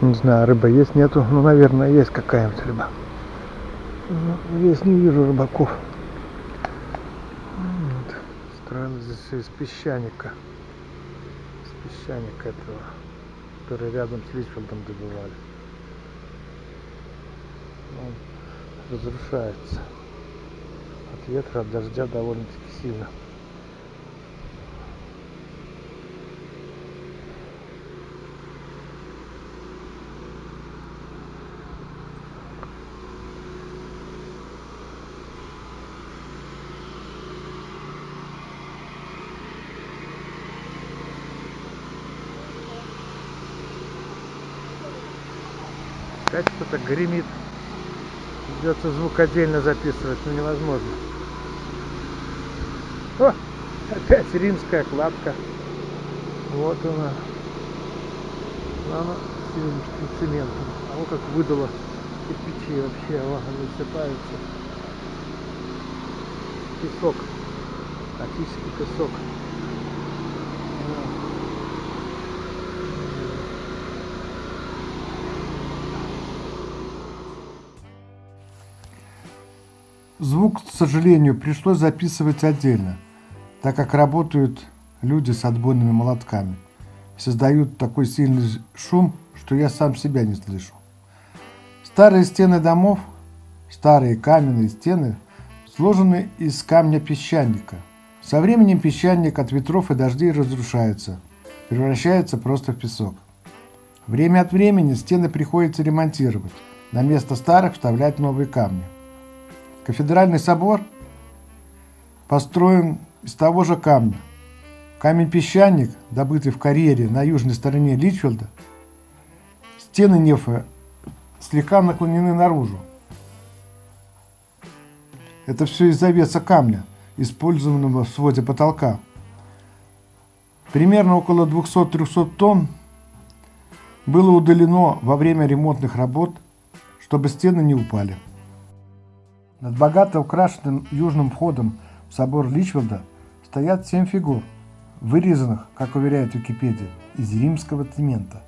Не знаю, рыба есть, нету. Ну, наверное, есть какая-нибудь рыба. Ну, здесь не вижу рыбаков. Вот. Строено здесь все из песчаника. Из песчаника этого, который рядом с Личфилдом добывали. Он разрушается. От ветра, от дождя довольно-таки сильно. Опять кто-то гремит. Придется звук отдельно записывать, но невозможно. О, опять римская кладка. Вот она. Она синим цементом. А вот как выдало кирпичи вообще, о, они сыпаются. Песок. Практически песок. Звук, к сожалению, пришлось записывать отдельно, так как работают люди с отбойными молотками. Создают такой сильный шум, что я сам себя не слышу. Старые стены домов, старые каменные стены, сложены из камня песчаника. Со временем песчаник от ветров и дождей разрушается, превращается просто в песок. Время от времени стены приходится ремонтировать, на место старых вставлять новые камни. Кафедральный собор построен из того же камня. Камень-песчаник, добытый в карьере на южной стороне Личфилда, стены нефа слегка наклонены наружу. Это все из-за веса камня, использованного в своде потолка. Примерно около 200-300 тонн было удалено во время ремонтных работ, чтобы стены не упали. Над богато украшенным южным входом в собор Личвилда стоят семь фигур, вырезанных, как уверяет Википедия, из римского цемента.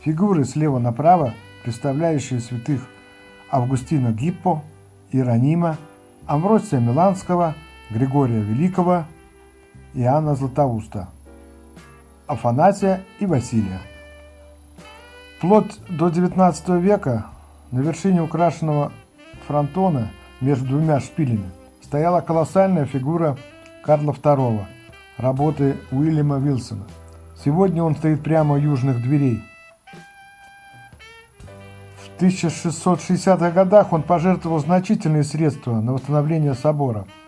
Фигуры слева направо, представляющие святых Августина Гиппо, Иеронима, Амвросия Миланского, Григория Великого, Иоанна Златоуста, Афанасия и Василия. Вплоть до XIX века на вершине украшенного фронтона – между двумя шпилями стояла колоссальная фигура Карла II, работы Уильяма Вилсона. Сегодня он стоит прямо у южных дверей. В 1660-х годах он пожертвовал значительные средства на восстановление собора –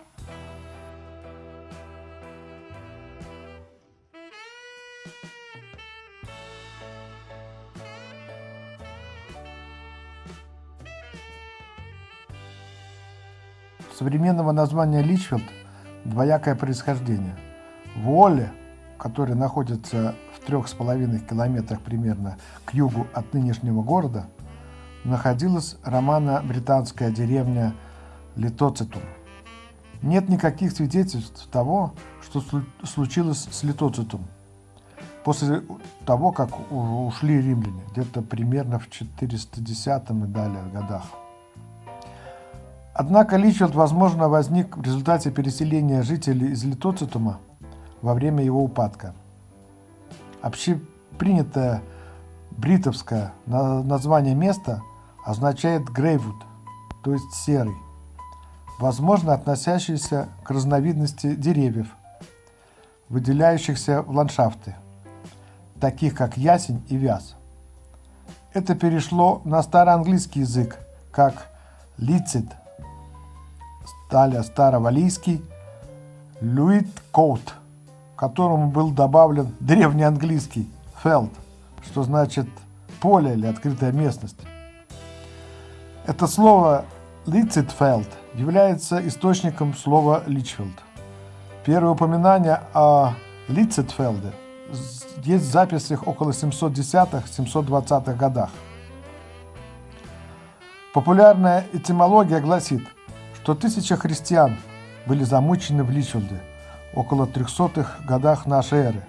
современного названия Личфилд двоякое происхождение. В Уолле, который находится в трех с половиной километрах примерно к югу от нынешнего города, находилась романо-британская деревня Литоцитум. Нет никаких свидетельств того, что случилось с Литоцитум после того, как ушли римляне, где-то примерно в 410 и далее годах. Однако Личфилд, возможно, возник в результате переселения жителей из Литоцитума во время его упадка. Общепринятое бритовское название места означает «грейвуд», то есть «серый», возможно, относящийся к разновидности деревьев, выделяющихся в ландшафты, таких как ясень и вяз. Это перешло на староанглийский язык как «лицит», Далее старовалийский Люит Коут, которому был добавлен древнеанглийский Фелд, что значит поле или открытая местность. Это слово Лицитфелд является источником слова Личфилд. Первое упоминание о Лицитфелде есть в записях около 710-720-х годах. Популярная этимология гласит – что тысяча христиан были замучены в Личфилде около 300-х годах нашей эры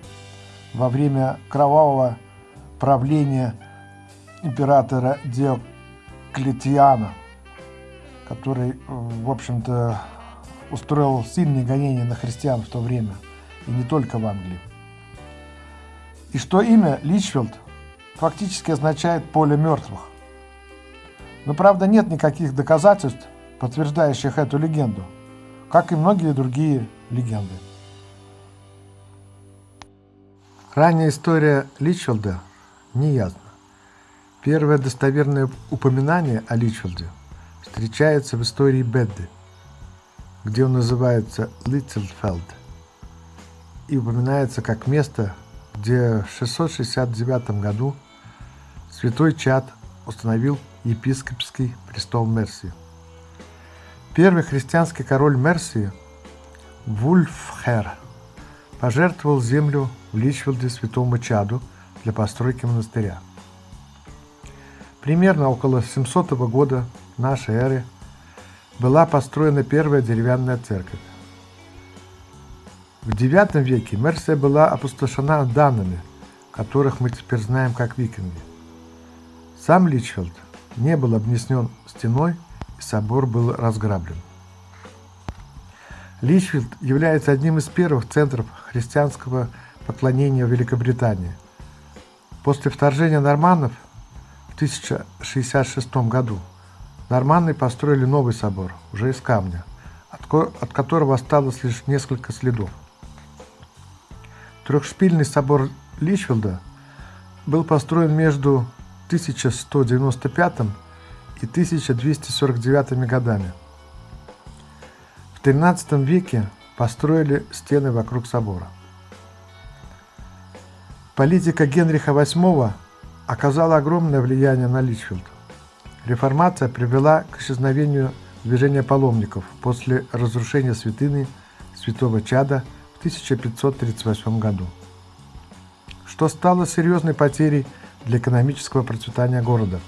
во время кровавого правления императора Диоклетиана, который, в общем-то, устроил сильные гонения на христиан в то время, и не только в Англии. И что имя Личфилд фактически означает «поле мертвых». Но, правда, нет никаких доказательств, подтверждающих эту легенду, как и многие другие легенды. Ранняя история Личфилда неясна. Первое достоверное упоминание о Личфилде встречается в истории Бедды, где он называется Литтлфелд и упоминается как место, где в 669 году святой Чад установил епископский престол Мерсии. Первый христианский король Мерсии, Вульфхер, пожертвовал землю в Личфилде святому Чаду для постройки монастыря. Примерно около 700 года нашей эры была построена первая деревянная церковь. В IX веке Мерсия была опустошена данными, которых мы теперь знаем как викинги. Сам Личфилд не был обнесен стеной, собор был разграблен. Личфилд является одним из первых центров христианского поклонения в Великобритании. После вторжения норманнов в 1066 году норманны построили новый собор, уже из камня, от которого осталось лишь несколько следов. Трехшпильный собор Личфилда был построен между 1195 и 1249 годами. В XIII веке построили стены вокруг собора. Политика Генриха VIII оказала огромное влияние на Личфилд. Реформация привела к исчезновению движения паломников после разрушения святыни святого Чада 1538 году, что стало серьезной потерей для экономического процветания города.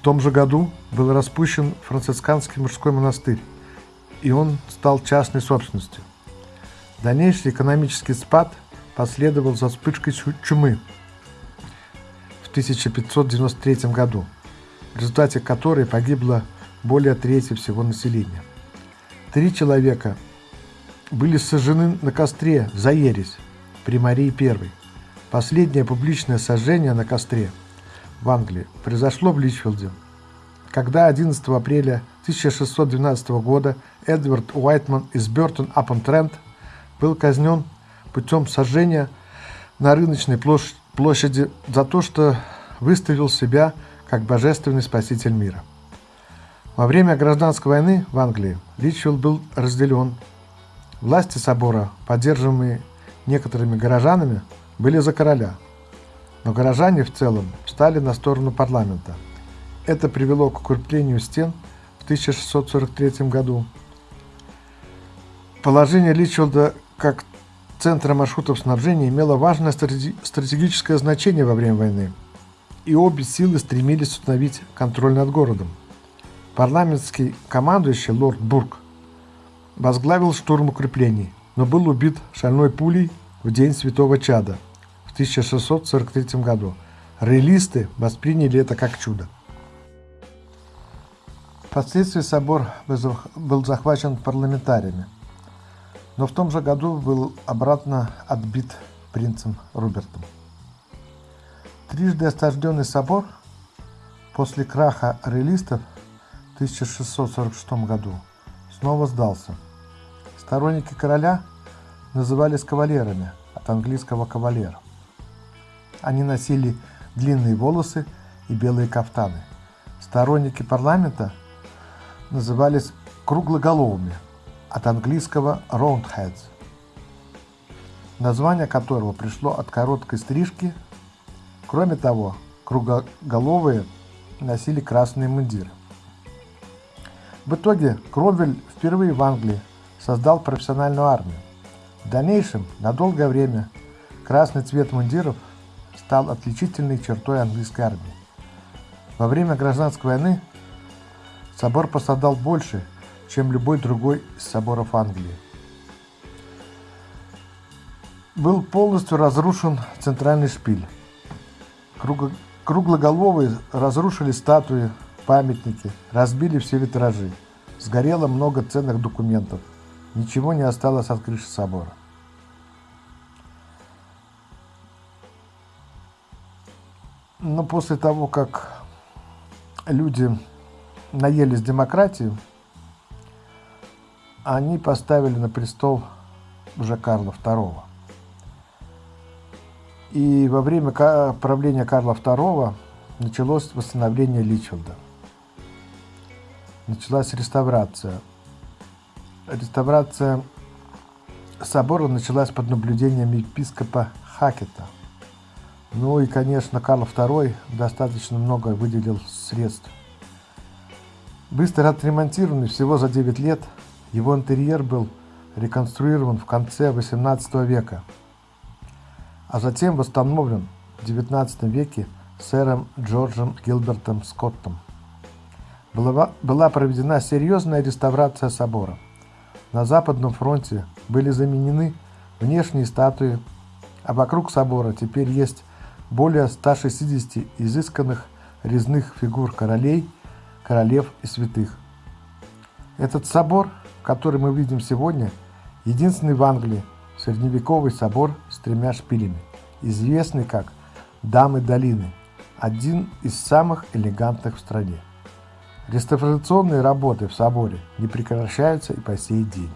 В том же году был распущен францисканский мужской монастырь, и он стал частной собственностью. Дальнейший экономический спад последовал за вспышкой чумы в 1593 году, в результате которой погибло более трети всего населения. Три человека были сожжены на костре за ересь при Марии I. Последнее публичное сожжение на костре в Англии произошло в Личфилде, когда 11 апреля 1612 года Эдвард Уайтман из Бертон-Апон-Трент был казнен путем сожжения на рыночной площади за то, что выставил себя как божественный спаситель мира. Во время гражданской войны в Англии Личфилд был разделен Власти собора, поддерживаемые некоторыми горожанами, были за короля, но горожане в целом встали на сторону парламента. Это привело к укреплению стен в 1643 году. Положение Личфилда как центра маршрутов снабжения имело важное стратегическое значение во время войны, и обе силы стремились установить контроль над городом. Парламентский командующий лорд Бург возглавил штурм укреплений, но был убит шальной пулей в день Святого Чада в 1643 году. Реалисты восприняли это как чудо. Впоследствии собор был захвачен парламентариями, но в том же году был обратно отбит принцем Рубертом. Трижды осажденный собор после краха реалистов в 1646 году снова сдался – Сторонники короля назывались кавалерами, от английского кавалер. Они носили длинные волосы и белые кафтаны. Сторонники парламента назывались круглоголовыми, от английского roundheads, название которого пришло от короткой стрижки. Кроме того, круглоголовые носили красные мундиры. В итоге Кромвель впервые в Англии создал профессиональную армию. В дальнейшем, на долгое время, красный цвет мундиров стал отличительной чертой английской армии. Во время гражданской войны собор пострадал больше, чем любой другой из соборов Англии. Был полностью разрушен центральный шпиль. Круглоголовые разрушили статуи, памятники, разбили все витражи. Сгорело много ценных документов. Ничего не осталось от крыши собора. Но после того, как люди наелись демократии, они поставили на престол уже Карла II. И во время правления Карла II началось восстановление Личфилда. Началась реставрация. Реставрация собора началась под наблюдением епископа Хакета. Ну и, конечно, Карл II достаточно много выделил средств. Быстро отремонтированный всего за 9 лет, его интерьер был реконструирован в конце XVIII века, а затем восстановлен в XIX веке сэром Джорджем Гилбертом Скоттом. Была, была проведена серьезная реставрация собора. На Западном фронте были заменены внешние статуи, а вокруг собора теперь есть более 160 изысканных резных фигур королей, королев и святых. Этот собор, который мы видим сегодня, единственный в Англии средневековый собор с тремя шпилями, известный как «Дамы долины», один из самых элегантных в стране. Реставрационные работы в соборе не прекращаются и по сей день.